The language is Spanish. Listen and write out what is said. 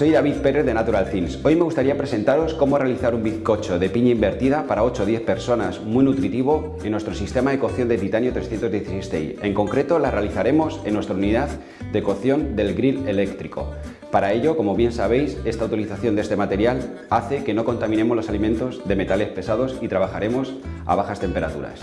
soy David Pérez de Natural Things. Hoy me gustaría presentaros cómo realizar un bizcocho de piña invertida para 8 o 10 personas muy nutritivo en nuestro sistema de cocción de titanio 316 Ti. En concreto la realizaremos en nuestra unidad de cocción del grill eléctrico. Para ello, como bien sabéis, esta utilización de este material hace que no contaminemos los alimentos de metales pesados y trabajaremos a bajas temperaturas.